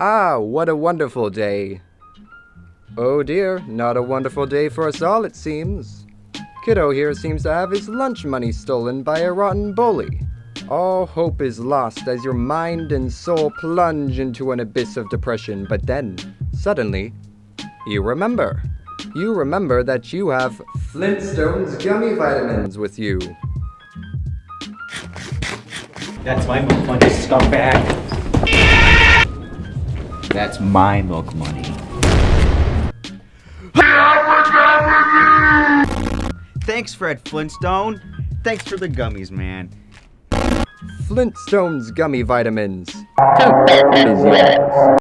Ah, what a wonderful day. Oh dear, not a wonderful day for us all, it seems. Kiddo here seems to have his lunch money stolen by a rotten bully. All hope is lost as your mind and soul plunge into an abyss of depression, but then, suddenly, you remember. You remember that you have Flintstones gummy vitamins with you. That's my money, scumbag. That's my milk money. Thanks, Fred Flintstone. Thanks for the gummies, man. Flintstones gummy vitamins. Is yours.